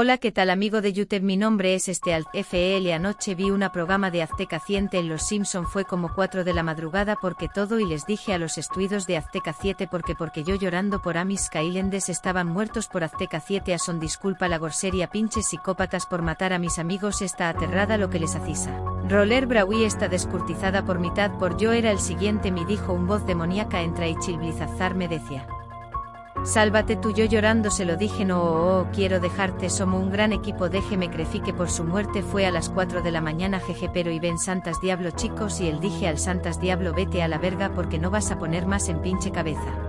Hola, ¿qué tal amigo de YouTube? Mi nombre es este Alt FL. Anoche vi una programa de Azteca 7 en Los Simpson. Fue como 4 de la madrugada porque todo y les dije a los estudios de Azteca 7 porque porque yo llorando por Amis Kailendes estaban muertos por Azteca 7 a son disculpa la gorseria pinches psicópatas por matar a mis amigos está aterrada lo que les acisa. Roller Braui está descurtizada por mitad por yo era el siguiente me dijo un voz demoníaca entra y chilblizazar me decía. Sálvate tú yo llorando se lo dije no oh, oh, quiero dejarte somos un gran equipo déjeme crecí que por su muerte fue a las 4 de la mañana jeje pero y ven santas diablo chicos y él dije al santas diablo vete a la verga porque no vas a poner más en pinche cabeza.